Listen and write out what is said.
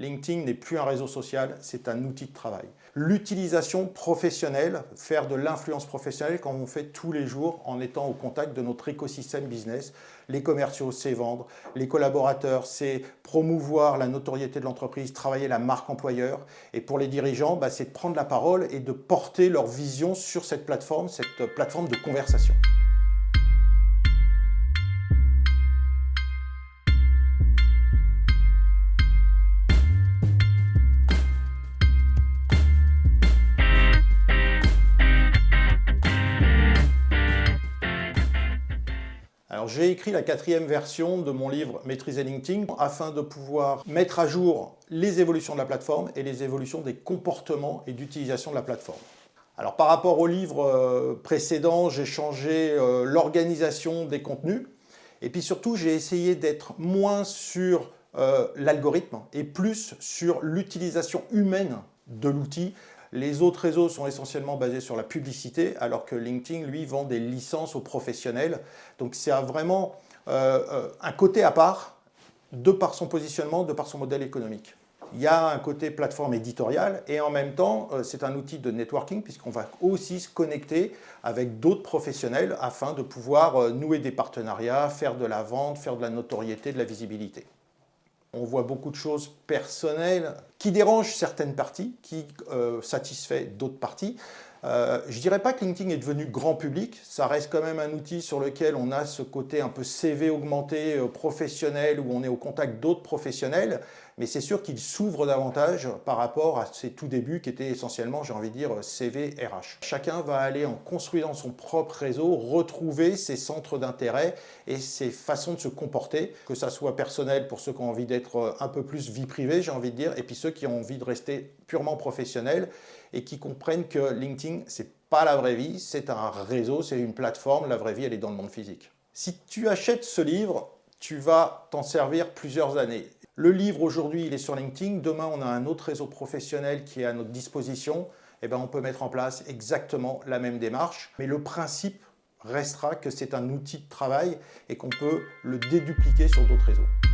LinkedIn n'est plus un réseau social, c'est un outil de travail. L'utilisation professionnelle, faire de l'influence professionnelle comme on fait tous les jours en étant au contact de notre écosystème business. Les commerciaux, c'est vendre. Les collaborateurs, c'est promouvoir la notoriété de l'entreprise, travailler la marque employeur. Et pour les dirigeants, bah, c'est de prendre la parole et de porter leur vision sur cette plateforme, cette plateforme de conversation. J'ai écrit la quatrième version de mon livre Maîtriser LinkedIn afin de pouvoir mettre à jour les évolutions de la plateforme et les évolutions des comportements et d'utilisation de la plateforme. Alors par rapport au livre euh, précédent, j'ai changé euh, l'organisation des contenus et puis surtout j'ai essayé d'être moins sur euh, l'algorithme et plus sur l'utilisation humaine de l'outil les autres réseaux sont essentiellement basés sur la publicité, alors que LinkedIn, lui, vend des licences aux professionnels. Donc c'est vraiment euh, euh, un côté à part, de par son positionnement, de par son modèle économique. Il y a un côté plateforme éditoriale et en même temps, euh, c'est un outil de networking puisqu'on va aussi se connecter avec d'autres professionnels afin de pouvoir nouer des partenariats, faire de la vente, faire de la notoriété, de la visibilité. On voit beaucoup de choses personnelles qui dérangent certaines parties, qui euh, satisfait d'autres parties. Euh, je ne dirais pas que LinkedIn est devenu grand public, ça reste quand même un outil sur lequel on a ce côté un peu CV augmenté, euh, professionnel, où on est au contact d'autres professionnels, mais c'est sûr qu'il s'ouvre davantage par rapport à ses tout débuts qui étaient essentiellement, j'ai envie de dire, CV RH. Chacun va aller en construisant son propre réseau, retrouver ses centres d'intérêt et ses façons de se comporter, que ça soit personnel pour ceux qui ont envie d'être un peu plus vie privée, j'ai envie de dire, et puis ceux qui ont envie de rester purement professionnels et qui comprennent que LinkedIn, c'est pas la vraie vie, c'est un réseau, c'est une plateforme, la vraie vie, elle est dans le monde physique. Si tu achètes ce livre, tu vas t'en servir plusieurs années. Le livre aujourd'hui, il est sur LinkedIn. Demain, on a un autre réseau professionnel qui est à notre disposition. Eh ben, on peut mettre en place exactement la même démarche. Mais le principe restera que c'est un outil de travail et qu'on peut le dédupliquer sur d'autres réseaux.